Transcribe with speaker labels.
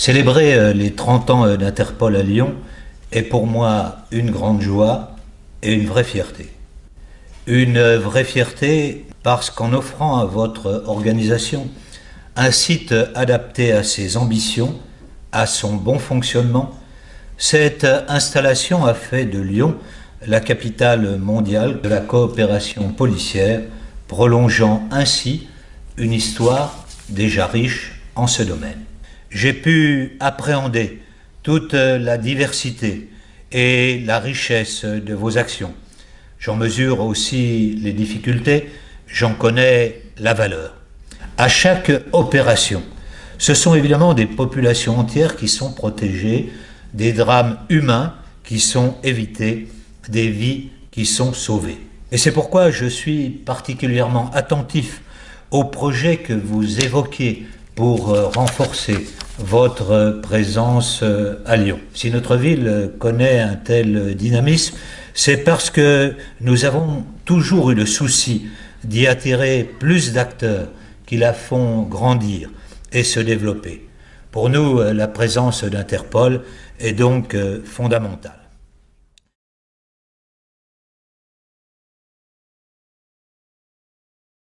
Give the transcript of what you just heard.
Speaker 1: Célébrer euh, les 30 ans euh, d'Interpol à Lyon est pour moi une grande joie et une vraie fierté. Une euh, vraie fierté parce qu'en offrant à votre organisation un site adapté à ses ambitions, à son bon fonctionnement, cette installation a fait de Lyon la capitale mondiale de la coopération policière, prolongeant ainsi une histoire déjà riche en ce domaine j'ai pu appréhender toute la diversité et la richesse de vos actions. J'en mesure aussi les difficultés, j'en connais la valeur. À chaque opération, ce sont évidemment des populations entières qui sont protégées, des drames humains qui sont évités, des vies qui sont sauvées. Et c'est pourquoi je suis particulièrement attentif au projet que vous évoquez pour euh, renforcer votre présence euh, à Lyon. Si notre ville connaît un tel dynamisme, c'est parce que nous avons toujours eu le souci d'y attirer plus d'acteurs qui la font grandir et se développer. Pour nous, la présence d'Interpol est donc euh, fondamentale.